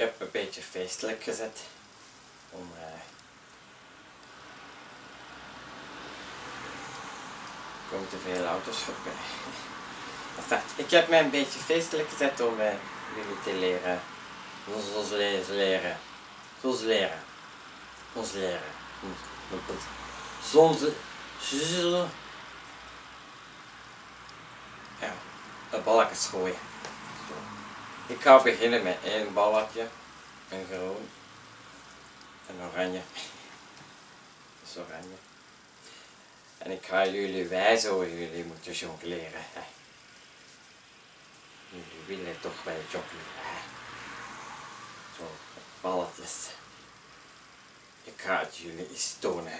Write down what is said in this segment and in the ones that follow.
heb een beetje feestelijk gezet. Om, uh, er komen te veel auto's voorbij. Enfin, ik heb mij een beetje feestelijk gezet om uh, jullie te leren. Ons leren. Ons leren. Ons leren. Zonze. Ja, een balkje gooien. Ik ga beginnen met één balletje. Een groen. Een oranje. Dat is oranje. En ik ga jullie wijzen hoe jullie moeten jongleren. Jullie willen toch wel jongleren. Zo, balletjes. Ik ga het jullie eens tonen.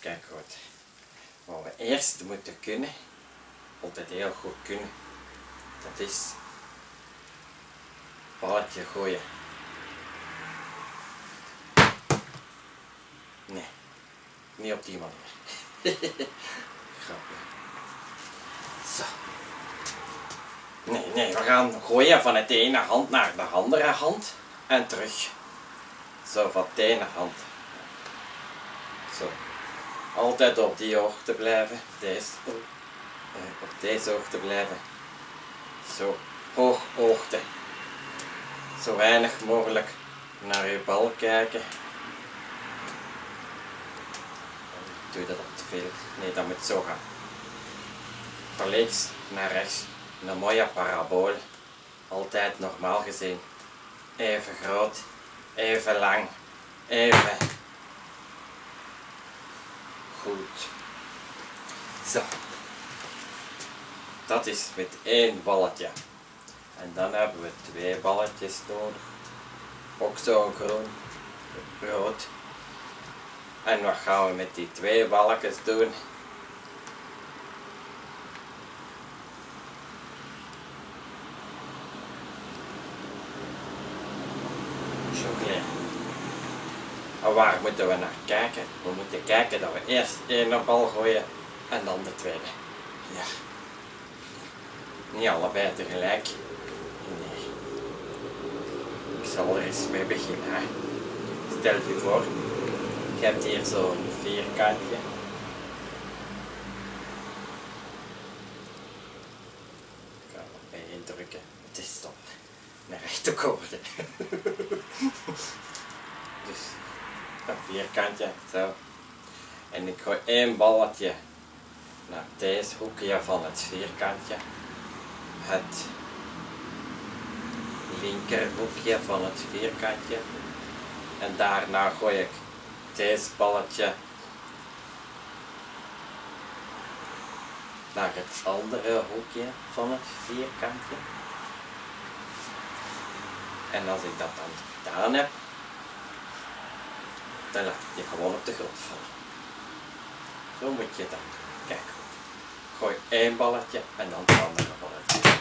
Kijk goed. Wat we eerst moeten kunnen, altijd heel goed kunnen, dat is balletje gooien. Nee, niet op die manier. Grapje. Zo. Nee, nee, we gaan gooien van de ene hand naar de andere hand en terug. Zo, van de ene hand. Zo. Altijd op die hoogte blijven. Deze. Op deze hoogte blijven. Zo. Hoog hoogte zo weinig mogelijk naar je bal kijken. Doe je dat op te veel? Nee, dat moet zo gaan. Van links naar rechts. Een mooie parabool. Altijd normaal gezien. Even groot, even lang, even goed. Zo. Dat is met één balletje. En dan hebben we twee balletjes nodig. Ook zo'n groen, rood. En wat gaan we met die twee balletjes doen? En waar moeten we naar kijken? We moeten kijken dat we eerst één bal gooien en dan de tweede. Ja. Niet allebei tegelijk zal er eens mee beginnen. Hè. Stel je voor, je hebt hier zo'n vierkantje. Ik ga er bij indrukken. Het is stop. Naar rechte koorden. dus een vierkantje, zo. En ik gooi één balletje naar deze hoekje van het vierkantje. Het linkerhoekje van het vierkantje. En daarna gooi ik deze balletje naar het andere hoekje van het vierkantje. En als ik dat dan gedaan heb, dan laat ik gewoon op de grond vallen. Zo moet je dat doen. Kijk. Gooi één balletje en dan het andere balletje.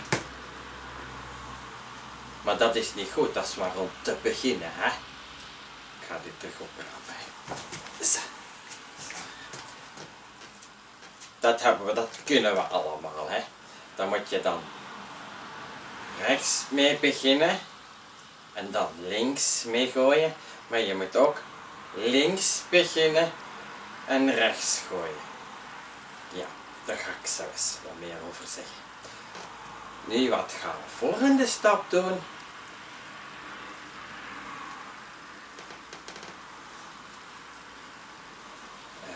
Maar dat is niet goed, dat is maar om te beginnen. Hè? Ik ga dit terug oprapen. Dat hebben we, dat kunnen we allemaal. Hè? Dan moet je dan rechts mee beginnen en dan links mee gooien. Maar je moet ook links beginnen en rechts gooien. Ja, daar ga ik zelfs wat meer over zeggen. Nu, wat gaan we volgende stap doen? Uh,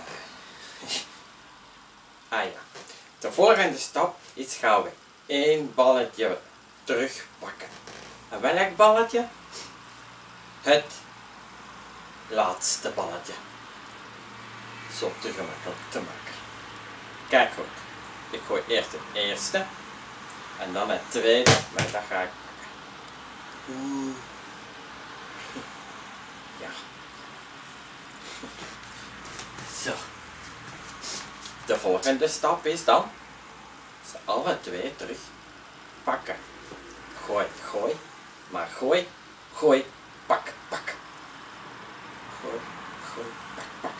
ah ja, de volgende stap is gaan we één balletje terugpakken. En welk balletje? Het laatste balletje. Zo te gemakkelijk te maken. Kijk goed, ik gooi eerst het eerste en dan het tweede, maar dat ga ik pakken. Ja. Zo. De volgende stap is dan ze alle twee terug pakken. Gooi, gooi, maar gooi, gooi, pak, pak. Gooi, gooi, pak, pak.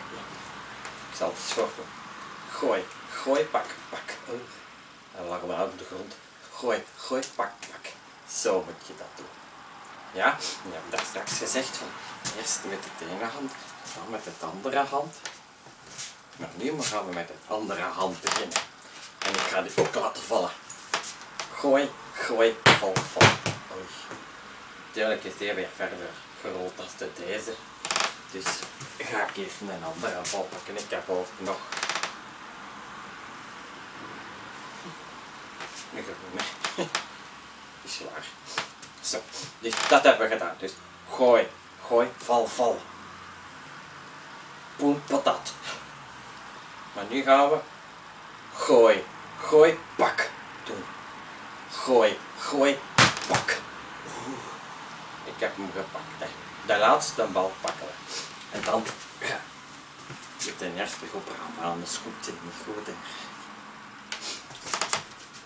Ik zal het zo Gooi, gooi, pak, pak. En lag maar op de grond. Gooi, gooi, pak, pak. Zo moet je dat doen. Ja, je hebt daar straks gezegd van eerst met de ene hand, dan met de andere hand. Maar nu gaan we met de andere hand beginnen. En ik ga dit ook laten vallen. Gooi, gooi, val, val. Oei. Is die weer verder groot als de deze. Dus ga ik eerst een andere val pakken. Ik heb ook nog een groene. Is waar. Zo, dus dat hebben we gedaan. Dus gooi, gooi, val, val. Poen, patat. Maar nu gaan we gooi, gooi, pak doen. Gooi, gooi, pak. Ik heb hem gepakt. De laatste bal pakken we. En dan je ten eerste goed rammen, anders komt het niet goed.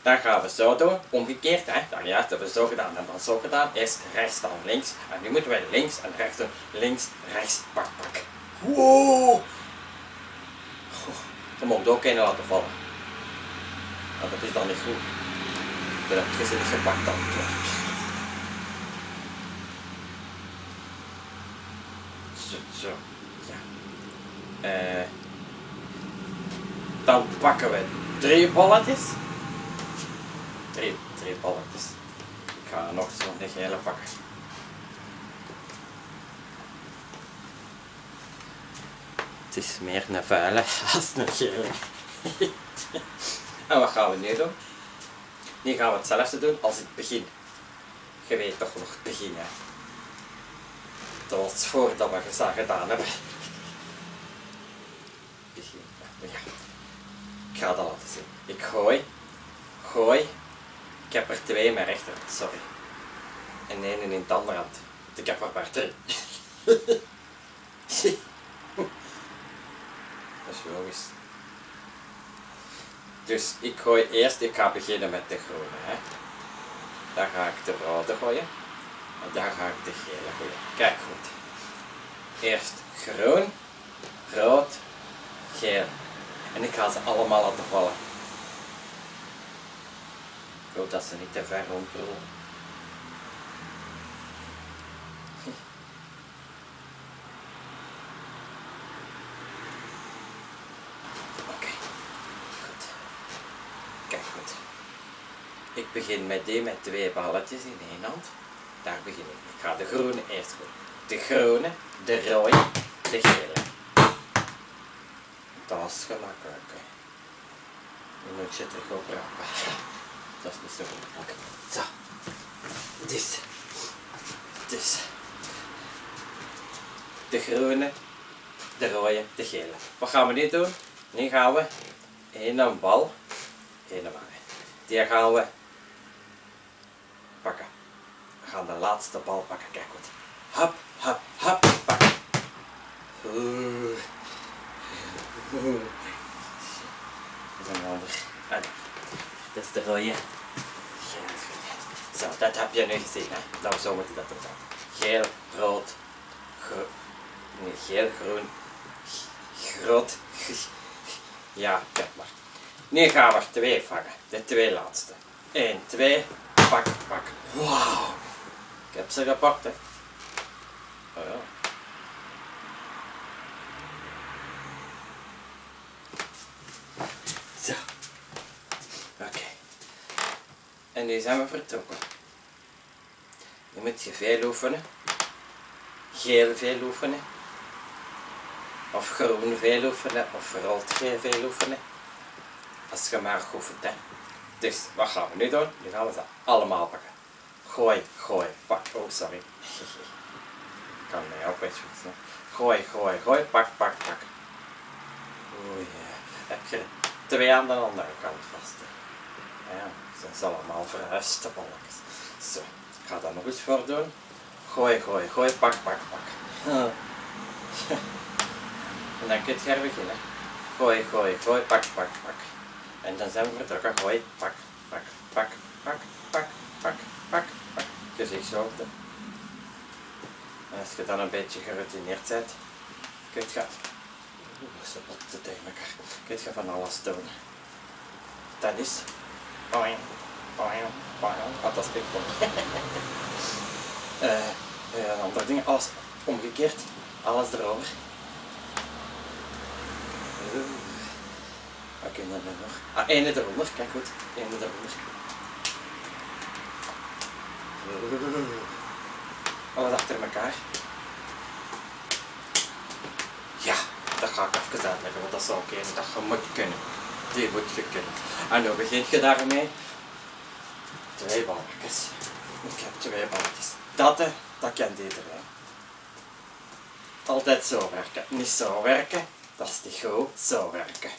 Dan gaan we zo doen, omgekeerd, hè. Dan ja, dat hebben we zo gedaan en dan zo gedaan. Eerst rechts, dan links. En nu moeten wij links en rechts doen. Links, rechts, pak, pak. Wow! Je mag ook een laten vallen. Maar dat is dan niet goed. Dan heb ze niet gepakt dan. Zo, zo. Ja. Eh, dan pakken we drie balletjes. Drie, drie balletjes. Ik ga nog zo'n gele pakken. Het is meer een vuile als een gele. en wat gaan we nu doen? Nu gaan we hetzelfde doen als in het begin. Je weet toch nog het begin, hè? Dat was voordat we het gedaan hebben. Begin, ja. Ik ga dat laten zien. Ik gooi, gooi. Ik heb er twee met rechter, sorry. En één in het andere hand. Ik heb er maar drie. Dat is logisch. Dus ik gooi eerst, ik ga beginnen met de groene. Hè. Dan ga ik de rode gooien. En dan ga ik de gele gooien. Kijk goed. Eerst groen, rood, geel. En ik ga ze allemaal laten vallen. Ik hoop dat ze niet te ver rondrollen. Oké, goed. Kijk goed. Ik begin met die met twee balletjes in één hand. Daar begin ik. Ik ga de groene eerst gooien. De groene, de rode, de gele. Dat is gemakkelijk. Nu moet ze terug oprapen. Is niet zo gemakkelijk. Zo. Dus. Dus. De groene, de rode, de gele. Wat gaan we nu doen? Nu gaan we één bal, één bal. Die gaan we pakken. We gaan de laatste bal pakken. Kijk goed. Hop, hop, hop, pak. Oeh. Oeh. Dat is een ander. Dat is de rode. Zo, dat heb je nu gezien, hè? Nou, zo moet je dat doen. Geel, rood, nee, geel, groen, groot. Ja, kijk maar. Nu gaan we twee vangen. De twee laatste. 1, 2, pak, pak. Wauw. Ik heb ze gepakt, hè. Oh ja. Zo. Oké. En nu zijn we vertrokken. Nu moet je veel oefenen. Geel veel oefenen. Of groen veel oefenen. Of rood veel oefenen. Als je maar oefent, hè. Dus, wat gaan we nu doen? Nu gaan we ze allemaal pakken. Gooi, gooi, pak. Oh, sorry. Ik kan mij ook wegfietsen. Gooi, gooi, gooi, pak, pak, pak. Oei, ja. heb je twee aan de andere kant vast. Ja, ze zijn allemaal verhuisde balletjes. Zo, ik ga dat nog eens voor doen. Gooi, gooi, gooi, pak, pak, pak. En dan kun je er beginnen. Gooi, gooi, gooi, pak, pak, pak. En dan zijn we vertrokken. Gooi, pak, pak, pak, pak, pak, pak, pak, pak. Gezichtshoogte. En als je dan een beetje geroutineerd bent, kun je Oeh, ze botten tegen elkaar. Kun je van alles doen. Dat is. Boing. Ah, dat is pingpong. Eh, eh, een ander ding, alles omgekeerd. Alles erover. Oeh. Wat kunnen we nog? Ah, ene eronder, kijk goed. Ene eronder. Oeh. Alles achter elkaar. Ja, dat ga ik even uitleggen, want dat zou eens dat je moet kunnen. Die moet je kunnen. En dan begint je daarmee. Twee balkjes. Ik heb twee balkjes. Dat, dat kent iedereen. Altijd zo werken. Niet zo werken, dat is niet goed. Zo werken.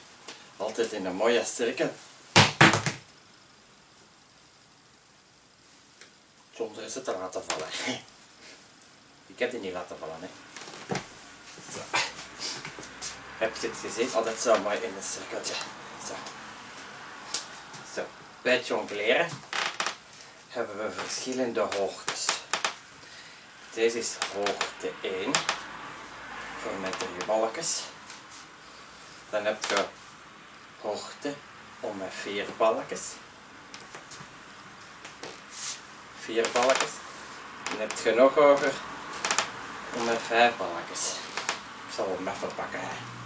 Altijd in een mooie cirkel. Zonder is het te laten vallen. Ik heb die niet laten vallen, hè. Zo. Heb je het gezien? Altijd zo mooi in een cirkeltje. Zo. Bij het jongleren hebben we verschillende hoogtes. Deze is hoogte 1 voor met drie balkjes. Dan heb je hoogte om met vier balkjes. Vier balkjes. Dan heb je nog hoger om met vijf balkjes. Ik zal hem even pakken. Hè.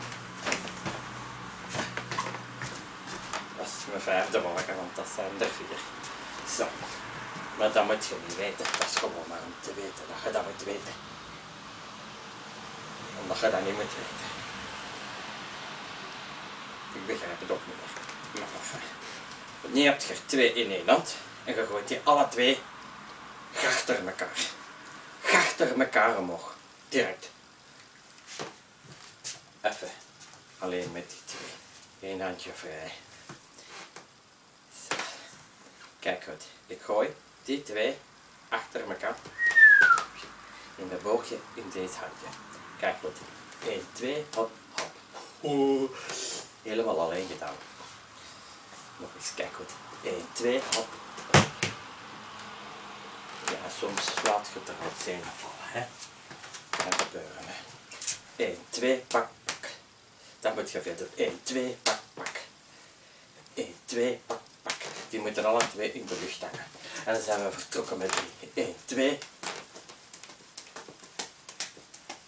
Is mijn vijfde balken, want dat zijn er vier. Zo. Maar dat moet je niet weten. Dat is gewoon maar om te weten dat je dat moet weten. Omdat je dat niet moet weten. Ik begrijp het ook niet meer. Maar enfin. Nu heb je er twee in één hand. En je gooit die alle twee achter elkaar. Achter elkaar omhoog. Direct. Even. Alleen met die twee. Eén handje vrij. Kijk goed. Ik gooi die twee achter elkaar. In de boogje in deze handje. Kijk goed. 1, 2, hop, hop. Oeh. Helemaal alleen gedaan. Nog eens, kijk goed. 1, 2, hop. Ja, soms laat je er wat zijn vallen. Hè. Kan gebeuren. Hè. 1, 2, pak, pak. Dan moet je verder. 1, 2, pak, pak. 1, 2, pak, pak. Die moeten alle twee in de lucht hangen. En dan zijn we vertrokken met 3. 1, 2.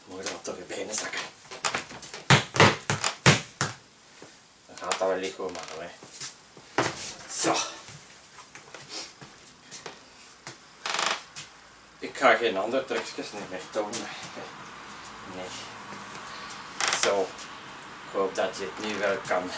Moet je wat door je benen zakken. Dan gaat dat wel licht goed maken. Hè. Zo. Ik ga geen andere trucjes meer tonen. Nee. Zo. Ik hoop dat je het nu wel kan